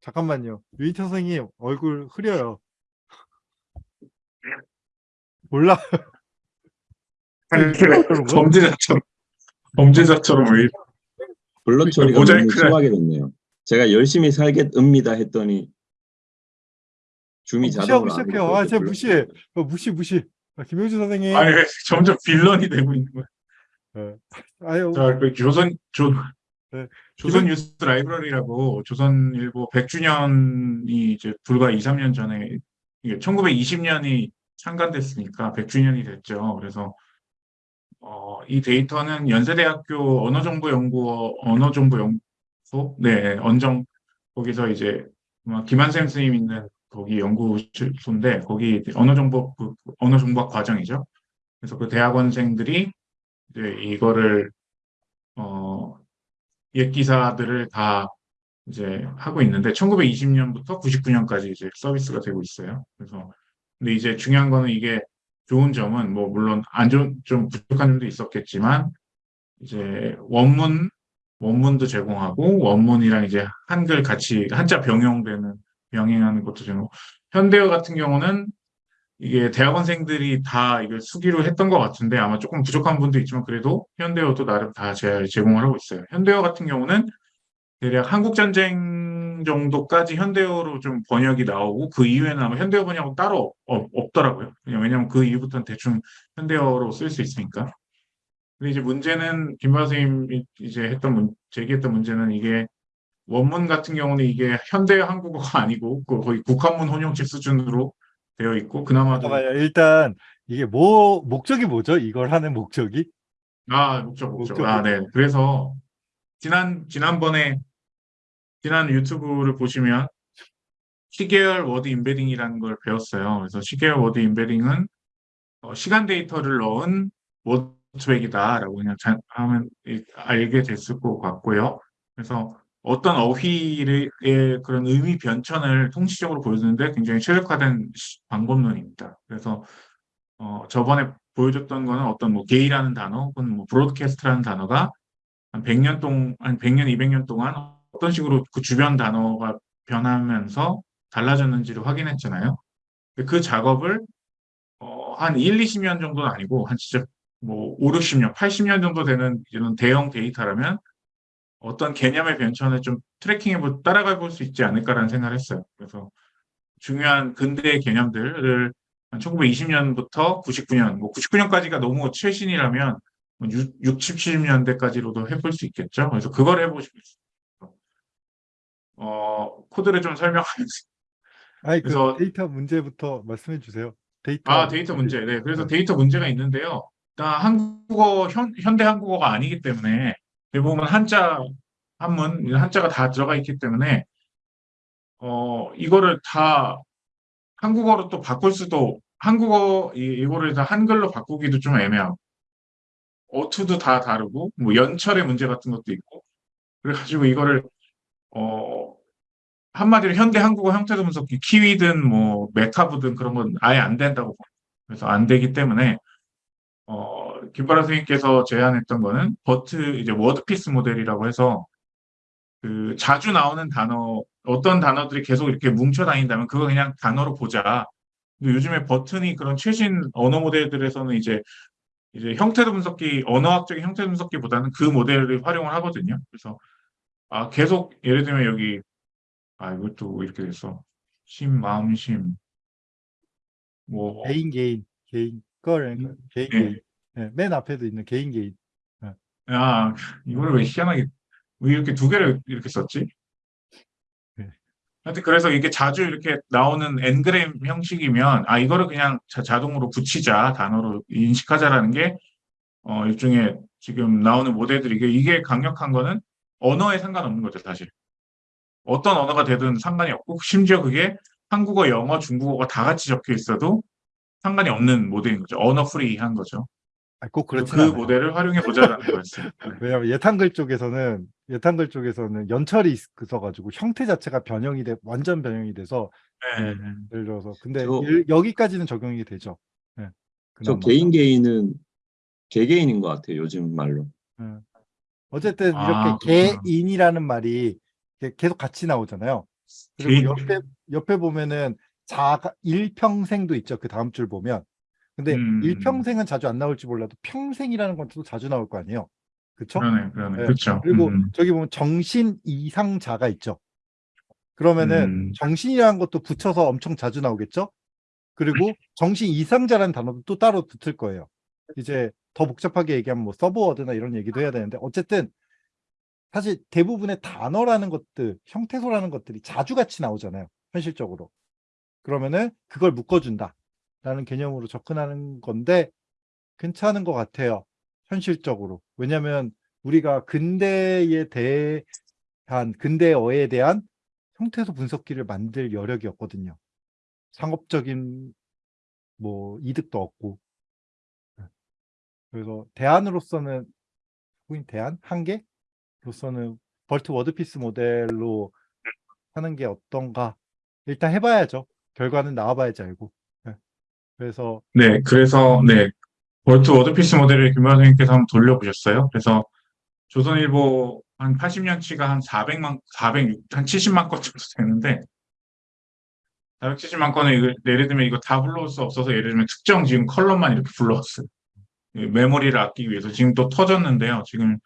잠깐만요. 유인태 선생님 얼굴 흐려요. 몰라. 범죄자처럼 범죄자처럼 왜? 블러 처리가 너무 심하게 됐네요. 제가 열심히 살겠습니다 했더니 줌이 어, 자동으로 시작해요. 아, 제가 무시해. 어, 무시 무시. 아, 김용주 선생님. 아니 왜 점점 빌런이 되고 있는 거야. 아유, 자, 그 조선 조 네. 조선 뉴스 라이브러리라고 조선일보 100주년이 이제 불과 2, 3년 전에 이게 1920년이 창간됐으니까 100주년이 됐죠. 그래서 어, 이 데이터는 연세대학교 언어정보연구원 언어정보연구소 네 언정 거기서 이제 김한샘 선생님 있는 거기 연구소인데 거기 언어정보 그 언어정보학 과정이죠. 그래서 그 대학원생들이 이제 이거를 어, 옛 기사들을 다 이제 하고 있는데 1920년부터 99년까지 이제 서비스가 되고 있어요. 그래서 근데 이제 중요한 거는 이게 좋은 점은 뭐 물론 안 좋은 좀 부족한 점도 있었겠지만 이제 원문 원문도 제공하고 원문이랑 이제 한글 같이 한자 병용되는 병행하는 것도 제공. 현대어 같은 경우는 이게 대학원생들이 다 이걸 수기로 했던 것 같은데 아마 조금 부족한 분도 있지만 그래도 현대어도 나름 다 제- 제공을 하고 있어요. 현대어 같은 경우는 대략 한국전쟁 정도까지 현대어로 좀 번역이 나오고 그 이후에는 아마 현대어 번역은 따로 없, 없더라고요. 왜냐면 그 이후부터는 대충 현대어로 쓸 수 있으니까. 근데 이제 문제는 김바 선생님이 이제 했던 문, 제기했던 문제는 이게 원문 같은 경우는 이게 현대 한국어가 아니고 그 거의 국한문 혼용체 수준으로 되어 있고 그나마도 잠깐만요. 일단 이게 뭐 목적이 뭐죠? 이걸 하는 목적이? 아, 목적, 목적. 목적. 아, 네. 그래서, 지난, 지난번에, 지난 유튜브를 보시면, 시계열 word embedding이라는 걸 배웠어요. 그래서 시계열 word embedding은, 어, 시간 데이터를 넣은 Word2Vec이다라고 그냥 자- 하면 이- 알게 됐을 것 같고요. 그래서 어떤 어휘의 그런 의미 변천을 통시적으로 보여주는데 굉장히 최적화된 시- 방법론입니다. 그래서, 어, 저번에 보여줬던 거는 어떤 뭐 게이라는 단어 혹은 뭐 브로드캐스트라는 단어가 한 100년 동안, 한 100년, 200년 동안 어떤 식으로 그 주변 단어가 변하면서 달라졌는지를 확인했잖아요. 그 작업을 어, 한 1, 20년 정도는 아니고 한 진짜 뭐 5, 60년, 80년 정도 되는 이런 대형 데이터라면 어떤 개념의 변천을 좀 tracking해 보, 따라가 볼 수 있지 않을까라는 생각을 했어요. 그래서 중요한 근대의 개념들을 한 1920년부터 99년, 뭐 99년까지가 너무 최신이라면 뭐 6, 60, 70년대까지로도 해볼 수 있겠죠. 그래서 그걸 해보고 싶어요. 어, 코드를 좀 설명하면서. 아니 그 데이터 문제부터 말씀해 주세요. 데이터 아, 데이터 문제. 네. 그래서 데이터 문제가 있는데요. 일단 한국어, 현, 현대 한국어가 아니기 때문에 대부분 한자, 한문, 한자가 다 들어가 있기 때문에 어, 이거를 다 한국어로 또 바꿀 수도, 한국어, 이, 이거를 다 한글로 바꾸기도 좀 애매하고, 어투도 다 다르고, 뭐 연철의 문제 같은 것도 있고, 그래가지고 이거를, 어, 한마디로 현대 한국어 형태소 분석기, Kiwi든 뭐 MeCab이든 그런 건 아예 안 된다고. 그래서 안 되기 때문에, 어, 김바라 선생님께서 제안했던 거는 BERT, 이제 WordPiece 모델이라고 해서, 그 자주 나오는 단어, 어떤 단어들이 계속 이렇게 뭉쳐 다닌다면 그거 그냥 단어로 보자. 요즘에 BERT니 그런 최신 언어 모델들에서는 이제 이제 형태소 분석기, 언어학적인 형태 분석기보다는 그 모델을 활용을 하거든요. 그래서 아 계속 예를 들면 여기 아 이것도 이렇게 됐어. 심, 마음, 심. 뭐 개인 개인 개인 거를 음, 개인 네. 개인 네, 맨 앞에도 있는 개인 개인 아, 이거를 왜 희한하게, 왜 이렇게 두 개를 이렇게 썼지? 네. 하여튼 그래서 이게 자주 이렇게 나오는 엔그램 형식이면, 아, 이거를 그냥 자, 자동으로 붙이자, 단어로 인식하자라는 게, 어, 일종의 지금 나오는 모델들이, 이게, 이게 강력한 거는 언어에 상관없는 거죠, 사실. 어떤 언어가 되든 상관이 없고, 심지어 그게 한국어, 영어, 중국어가 다 같이 적혀 있어도 상관이 없는 모델인 거죠. 언어 프리한 거죠. 아, 꼭 그렇지 그 않아요. 모델을 활용해 보자라는 거였어요. 네. 왜냐하면 예탄글 쪽에서는 예탄글 쪽에서는 연철이 있어가지고 형태 자체가 변형이 돼 완전 변형이 돼서 네. 예를 들어서 근데 저- 일- 여기까지는 적용이 되죠. 네. 저 그나마. 개인 개인은 개개인인 것 같아요. 요즘 말로. 어쨌든 아, 이렇게 개인이라는 말이 계속 같이 나오잖아요. 그리고 개인- 옆에 옆에 보면은 자가 일평생도 있죠. 그 다음 줄 보면. 근데 음. 일평생은 자주 안 나올지 몰라도 평생이라는 건 또 자주 나올 거 아니에요. 그쵸? 그러네, 그러네. 네. 그렇죠. 그리고 음, 저기 보면 정신 이상자가 있죠. 그러면은 음. 정신이라는 것도 붙여서 엄청 자주 나오겠죠? 그리고 정신 이상자라는 단어도 또 따로 붙을 거예요. 이제 더 복잡하게 얘기하면 뭐 서브워드나 이런 얘기도 해야 되는데 어쨌든 사실 대부분의 단어라는 것들, 형태소라는 것들이 자주 같이 나오잖아요. 현실적으로. 그러면은 그걸 묶어준다. 라는 개념으로 접근하는 건데 괜찮은 것 같아요. 현실적으로. 왜냐면 우리가 근대에 대한 근대어에 대한 형태소 분석기를 만들 여력이 없거든요. 상업적인 뭐 이득도 없고. 네. 그래서 대안으로서는 혹은 대안 한계로서는 BERT WordPiece 모델로 하는 게 어떤가 일단 해봐야죠. 결과는 나와봐야지 알고. 네. 그래서 네, 그래서 네 BERT WordPiece 모델을 김만 선생님께서 한번 돌려보셨어요. 그래서 조선일보 한 80년치가 한 400만, 406, 한 70만 건 정도 되는데 470만 건을 이거, 예를 들면 이거 다 불러올 수 없어서 예를 들면 특정 지금 컬럼만 이렇게 불러왔어요. 이 메모리를 아끼기 위해서 지금 또 터졌는데요. 지금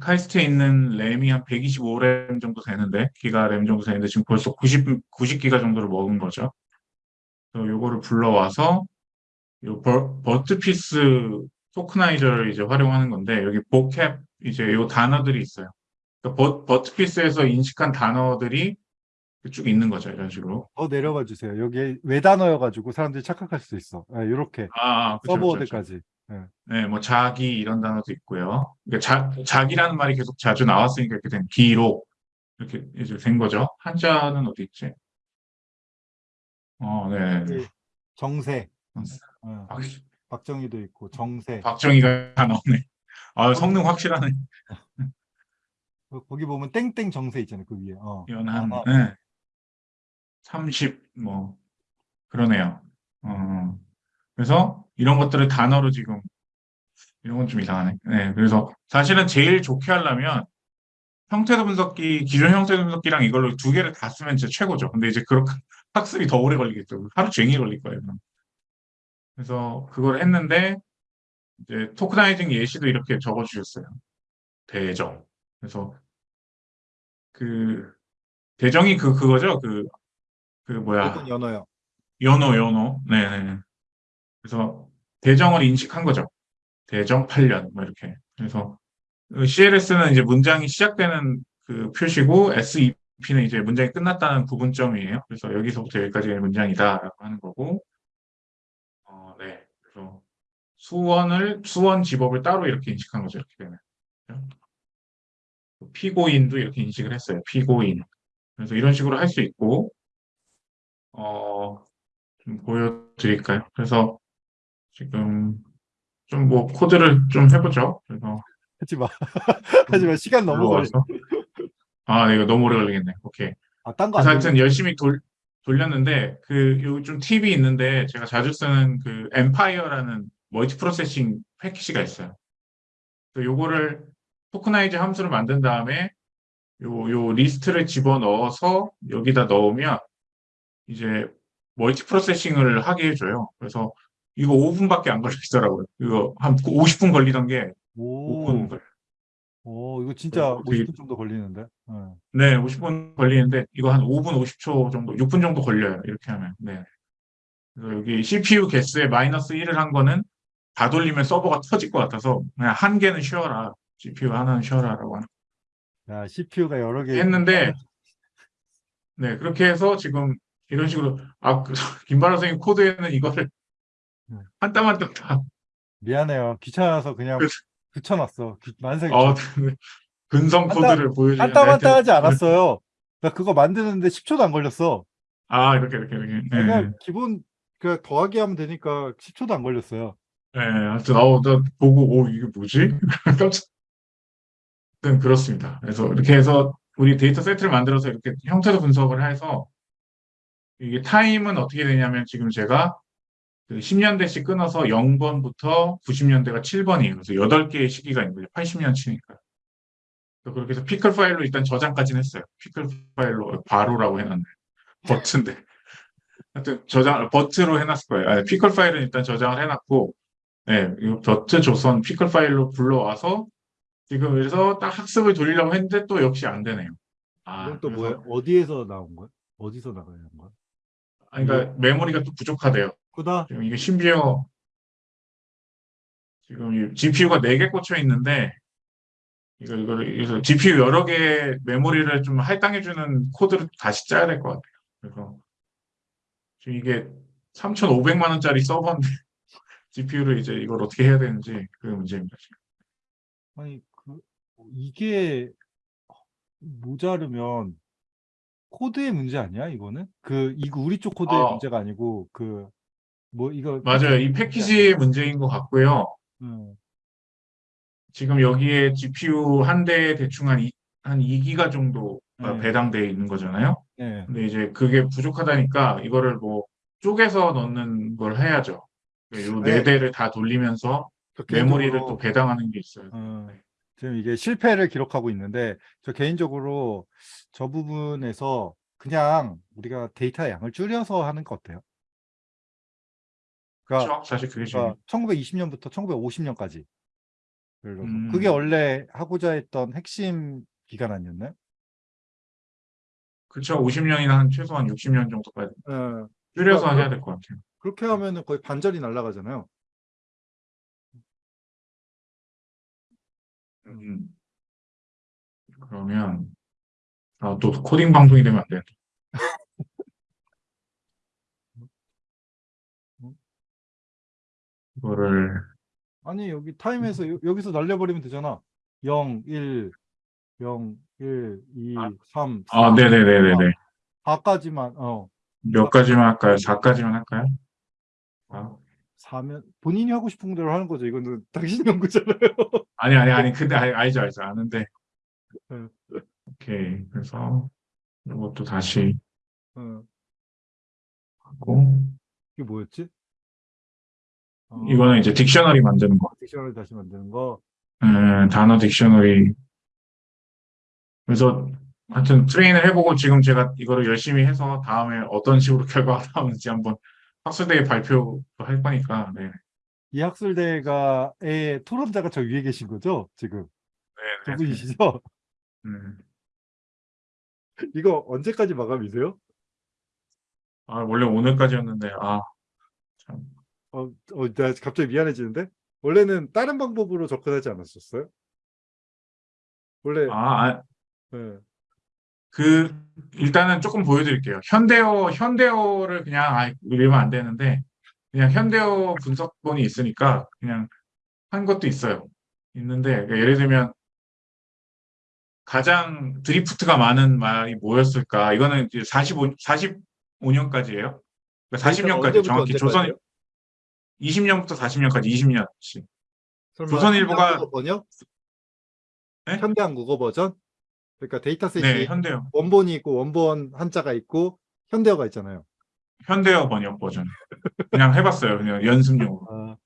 카이스트에 있는 램이 한 125램 정도 되는데 기가 램 정도 되는데 지금 벌써 90 90기가 정도를 먹은 거죠. 그래서 요거를 불러와서 요 버, 버트피스 토크나이저를 이제 활용하는 건데 여기 보캡 이제 요 단어들이 있어요. 그러니까 버, 버트피스에서 인식한 단어들이 쭉 있는 거죠. 이런 식으로. 더 내려가 주세요. 여기 외단어여가지고 사람들이 착각할 수 있어. 이렇게 아, 아, 그쵸. 서브워드까지. 네, 뭐 자기 이런 단어도 있고요. 그러니까 자, 자기라는 말이 계속 자주 나왔으니까 이렇게 된 기록 이렇게 이제 된 거죠. 한자는 어디 있지? 어, 네. 그 정세. 음. 어, 박, 박정희도 있고 정세. 박정희가 다 나오네. 아, 성능 확실하네. 그- 거기 보면 땡땡 정세 있잖아요. 그 위에. 어. 연한, 아, 네. 30, 뭐, 그러네요. 어, 그래서 이런 것들을 단어로 지금, 이런 건 좀 이상하네. 네, 그래서 사실은 제일 좋게 하려면 형태도 분석기, 기존 형태도 분석기랑 이걸로 두 개를 다 쓰면 진짜 최고죠. 근데 이제 그렇게 학습이 더 오래 걸리겠죠. 하루 종일 걸릴 거예요. 그래서 그걸 했는데, 이제 토크나이징 예시도 이렇게 적어주셨어요. 대정. 그래서 그, 대정이 그, 그거죠. 그, 그 뭐야. 연어요. 연호, 연호. 네네. 그래서 대정을 인식한 거죠. 대정 8년, 뭐 이렇게. 그래서 CLS는 이제 문장이 시작되는 그 표시고 SEP는 이제 문장이 끝났다는 구분점이에요. 그래서 여기서부터 여기까지가 문장이다라고 하는 거고. 어, 네. 그래서 수원을, 수원 지법을 따로 이렇게 인식한 거죠. 이렇게 되면. 피고인도 이렇게 인식을 했어요. 피고인. 그래서 이런 식으로 할 수 있고, 어, 좀 보여드릴까요? 그래서 지금 좀 뭐 코드를 좀 해보죠. 그래서 하지 마. 하지 마. 시간 너무 걸려. 아, 이거 너무 오래 걸리겠네. 오케이. 아, 딴거 그래서 안 하여튼 돼. 열심히 돌, 돌렸는데 그 요 좀 팁이 있는데 제가 자주 쓰는 그 mpire라는 multiprocessing 패키지가 있어요. 그래서 요거를 tokenize 함수를 만든 다음에 요, 요 리스트를 집어 넣어서 여기다 넣으면 이제 multiprocessing을 하게 해줘요. 그래서 이거 5분밖에 안 걸리더라고요. 이거 한 50분 걸리던 게 오, 5분 걸. 오, 이거 진짜 어, 되게- 50분 정도 걸리는데. 네. 네, 50분 걸리는데 이거 한 5분 50초 정도, 6분 정도 걸려요. 이렇게 하면. 네. 그래서 여기 CPU 개수에 마이너스 1을 한 거는 다 돌리면 서버가 터질 것 같아서 그냥 한 개는 쉬어라. CPU 하나는 쉬어라라고 하는. 야, CPU가 여러 개 했는데 네, 그렇게 해서 지금 이런 식으로 아, 그, 김바라 선생님 코드에는 이거를 네. 한땀 한 땀 다 미안해요. 귀찮아서 그냥 그래서- 붙여놨어. 귀- 만삭이 어, 근성 한 코드를 보여주는 한땀한땀 하지 않았어요. 나 그거 만드는데 10초도 안 걸렸어. 아, 이렇게 이렇게 이렇게. 네. 그냥 기본 그 더하기 하면 되니까 10초도 안 걸렸어요. 네, 하여튼, 어, 나 보고, 오, 이게 뭐지? 깜짝. 하여튼 그렇습니다. 그래서 이렇게 해서 우리 데이터 세트를 만들어서 이렇게 형태도 분석을 해서 이게 타임은 어떻게 되냐면 지금 제가 그 10년대씩 끊어서 0번부터 90년대가 7번이에요. 그래서 8개의 시기가 있는 거죠. 80년 치니까. 그렇게 해서 pickle 파일로 일단 저장까지는 했어요. pickle 파일로 바로라고 해놨네. BERT인데. 하여튼 저장 BERT로 해놨을 거예요. 아니, pickle 파일은 일단 저장을 해놨고, 네, 이 BERT 조선 pickle 파일로 불러와서 지금 그래서 딱 학습을 돌리려고 했는데 또 역시 안 되네요. 아, 이건 또 뭐야? 어디에서 나온 거야? 어디서 나가야 하는 거야? 아니, 그러니까 메모리가 또 부족하대요. 그다 지금 이게 심지어 지금 이 GPU가 4개 꽂혀 있는데 이거 이거를 그래서 GPU 여러 개 메모리를 좀 할당해 주는 코드를 다시 짜야 될 것 같아요. 그래서 지금 이게 3,500만 원짜리 서버인데 GPU를 이제 이걸 어떻게 해야 되는지 그게 문제입니다. 지금. 아니 그 이게 모자르면 코드의 문제 아니야? 이거는 그 이거 우리 쪽 코드의 어. 문제가 아니고 그 뭐 이거 맞아요. 이 패키지의 문제인 것 같고요. 음, 지금 여기에 GPU 한 대에 대충 한, 이, 한 2기가 정도 네. 배당되어 있는 거잖아요. 네. 근데 이제 그게 부족하다니까 이거를 뭐 쪼개서 넣는 걸 해야죠. 요 네. 네 대를 다 돌리면서 저 메모리를 또 배당하는 게 있어요. 어, 지금 이게 실패를 기록하고 있는데 저 개인적으로 저 부분에서 그냥 우리가 데이터 양을 줄여서 하는 거 어때요? 그러니까 그렇죠? 사실 그게 제일 그러니까 1920년부터 1950년까지. 예를 들어서 음. 그게 원래 하고자 했던 핵심 기간 아니었나요? 그렇죠. 50년이나 한 최소한 60년 정도까지 예. 줄여서 그러니까 해야 될 것 같아요. 그렇게 하면은 거의 반절이 날아가잖아요. 음. 그러면 아, 또 코딩 방송이 되면 안 돼. 이거를 아니 여기 타임에서 여- 여기서 날려버리면 되잖아. 0, 1, 0, 1, 2, 아. 3, 4, 아, 네네네네네. 4까지만 어 몇 가지만 할까요? 4까지만 할까요? 아, 4면 본인이 하고 싶은 대로 하는 거죠. 이거는 당신 연구잖아요. 아니 아니 아니 근데 알- 알죠 알죠 아는데 응. 오케이 그래서 이것도 다시 어, 하고 이게 뭐였지? 어, 이거는 이제 딕셔너리 만드는 거 딕셔너리 다시 만드는 거. 음, 단어 딕셔너리 그래서 하여튼 트레인을 해보고 지금 제가 이거를 열심히 해서 다음에 어떤 식으로 결과가 나오는지 한번 학술대회 발표도 할 거니까 네. 이 학술대가의 토론자가 저 위에 계신 거죠? 지금 두 네, 네. 분이시죠? 음. 이거 언제까지 마감이세요? 아, 원래 오늘까지였는데 아 참. 어, 어, 나 갑자기 미안해지는데? 원래는 다른 방법으로 접근하지 않았었어요? 원래, 아, 아, 예. 그 일단은 조금 보여드릴게요. 현대어 현대어를 그냥 아 이러면 안 되는데 그냥 현대어 분석본이 있으니까 그냥 한 것도 있어요. 있는데 그러니까 예를 들면 가장 드리프트가 많은 말이 뭐였을까? 이거는 이제 45 45년까지예요. 그러니까 40년까지 언제부터 정확히 조선? 20년부터 40년까지 20년치. 설마 조선일보가- 현대한국어 번역? 네? 현대 한국어 버전? 그러니까 dataset이 네, 현대어 원본이 있고 원본 한자가 있고 현대어가 있잖아요. 현대어 번역 버전. 그냥 해봤어요. 그냥 연습용으로. 아,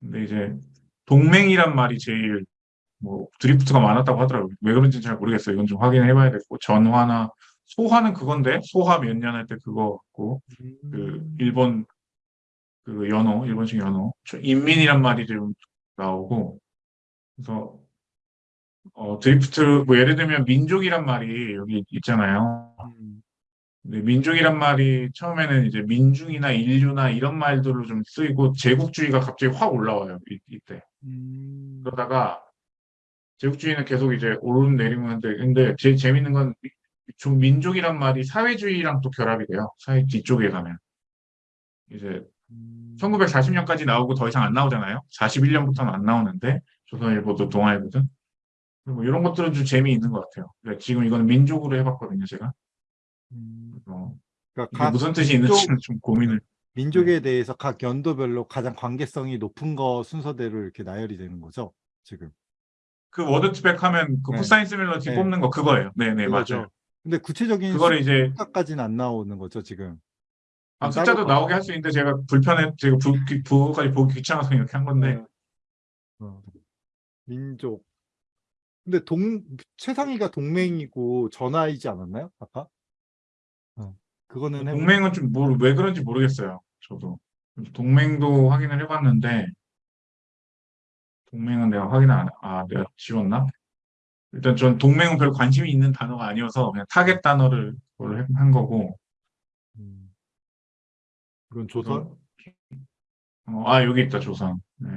근데 이제 동맹이란 말이 제일 뭐 drift가 많았다고 하더라고요. 왜 그런지는 잘 모르겠어요. 이건 좀 확인해봐야 되고 전화나 소화는 그건데 소화 몇 년 할 때 그거 같고 그 음, 일본 그 연어 일본식 연어 저 인민이란 말이 좀 나오고 그래서 어 드리프트 뭐 예를 들면 민족이란 말이 여기 있잖아요. 음, 근데 민족이란 말이 처음에는 이제 민중이나 인류나 이런 말들로 좀 쓰이고 제국주의가 갑자기 확 올라와요. 이, 이때. 음, 그러다가 제국주의는 계속 이제 오르는 내리는 하는데 근데 제일 재밌는 건 좀 민족이란 말이 사회주의랑 또 결합이 돼요. 사회 뒤쪽에 가면 이제 음, 1940년까지 나오고 더 이상 안 나오잖아요. 41년부터는 안 나오는데 조선일보도 동아일보든 뭐 이런 것들은 좀 재미있는 것 같아요. 그러니까 지금 이거는 민족으로 해봤거든요, 제가. 음. 어, 그러니까 무슨 뜻이 민족- 있는지는 좀 고민을. 민족에 네. 대해서 각 연도별로 가장 관계성이 높은 거 순서대로 이렇게 나열이 되는 거죠. 지금. 그 워드투백 하면 그 네. 코사인 시밀러티 네. 뽑는 거 그거예요. 네, 네, 그거죠. 맞아요. 근데 구체적인 그거를 이제 숫자까지는 안 나오는 거죠, 지금. 아, 숫자도 봐- 나오게 할 수 있는데 제가 불편해, 제가 부, 기- 부호까지 보기 귀찮아서 이렇게 한 건데 네. 어. 민족. 근데 동 최상위가 동맹이고 전화이지 않았나요? 아까? 어, 그거는 해 동맹은 좀 왜 그런지 모르겠어요. 저도 동맹도 확인을 해봤는데 동맹은 내가 확인 안, 아 내가 지웠나? 일단 전 동맹은 별 관심이 있는 단어가 아니어서 그냥 타겟 단어를 한 거고. 음. 이건 조선? 어, 아 여기 있다 조선. 네.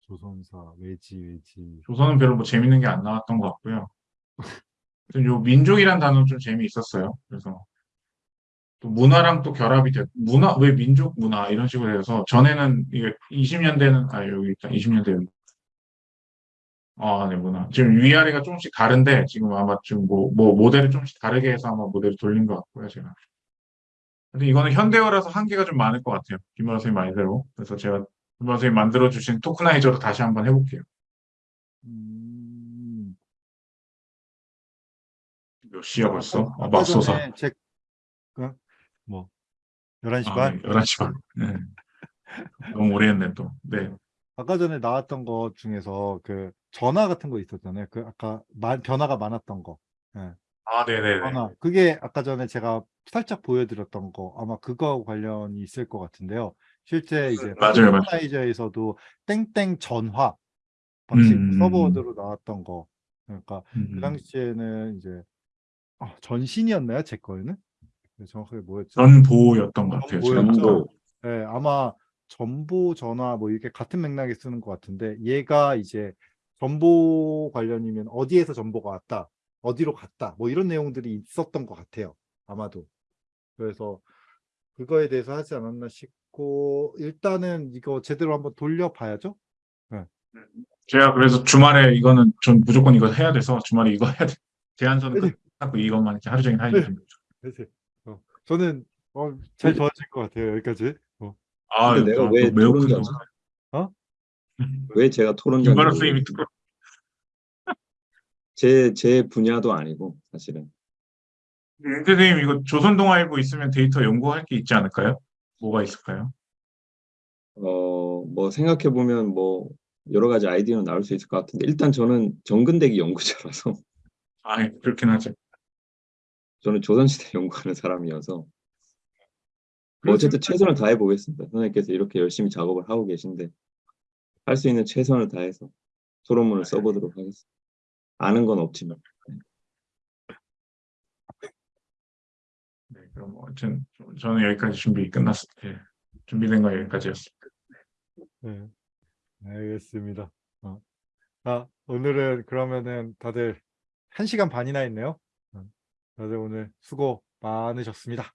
조선사 외지 외지. 조선은 별로 뭐 재밌는 게 안 나왔던 것 같고요. 요 민족이란 단어는 좀 재미있었어요. 그래서 또 문화랑 또 결합이 돼. 문화 왜 민족 문화 이런 식으로 해서 전에는 이게 20년대는 아 여기 있다 20년대 여기. 아, 네, 문화. 지금 위아래가 조금씩 다른데 지금 아마 지금 뭐, 뭐 모델을 조금씩 다르게 해서 아마 모델을 돌린 것 같고요, 제가. 근데 이거는 현대어라서 한계가 좀 많을 것 같아요. 김원호 선생님 말대로. 그래서 제가 김원호 선생님 만들어주신 토크나이저로 다시 한번 해볼게요. 음. 몇 시야 벌써? 아, 맙소사. 전에 제 그, 뭐 11시 아, 반? 네, 11시 반. 네. 너무 오래 했네, 또. 네. 아까 전에 나왔던 거 중에서 그 전화 같은 거 있었잖아요. 그 아까 마- 변화가 많았던 거. 아, 네네네. 변화. 그게 아까 전에 제가 살짝 보여드렸던 거 아마 그거하고 관련이 있을 것 같은데요. 실제 이제 맞아요. 토크나이저에서도 땡땡 전화 방식 음. 서버워드로 나왔던 거. 그러니까 음, 그 당시에는 이제 아, 전신이었나요? 제 거에는? 네, 정확하게 뭐였죠? 전보였던 것 같아요. 정보 네, 아마 전보 전화 뭐 이렇게 같은 맥락에 쓰는 것 같은데 얘가 이제 전보 관련이면 어디에서 전보가 왔다, 어디로 갔다, 뭐 이런 내용들이 있었던 것 같아요. 아마도. 그래서 그거에 대해서 하지 않았나 싶고 일단은 이거 제대로 한번 돌려봐야죠. 제가 그래서 주말에 이거는 전 무조건 이거 해야 돼서 주말에 이거 해야 돼. 제안서는 네네. 끝나고 이것만 이렇게 하루 종일 네. 중. 그래서 어, 저는 어, 잘 도와줄 것 같아요. 여기까지. 어. 아, 내가 또왜 매우 큰? 돈. 왜 제가 특별 제, 제 분야도 아니고 사실은 임 선생님 이거 조선동아일보 있으면 데이터 연구할 게 있지 않을까요? 뭐가 있을까요? 어, 뭐 생각해 보면 뭐 여러 가지 아이디어는 나올 수 있을 것 같은데 일단 저는 정근대기 연구자라서 아, 예, 그렇긴 하죠. 저는 조선시대 연구하는 사람이어서 뭐 어쨌든 최선을 다해 보겠습니다. 선생님께서 이렇게 열심히 작업을 하고 계신데 할 수 있는 최선을 다해서 토론문을 써보도록 하겠습니다. 아는 건 없지만 네, 그럼 뭐 아무튼 저는 여기까지 준비 끝났을 때 준비된 거 여기까지였습니다. 네, 알겠습니다. 어. 아, 오늘은 그러면은 다들 한 시간 반이나 했네요. 어, 다들 오늘 수고 많으셨습니다.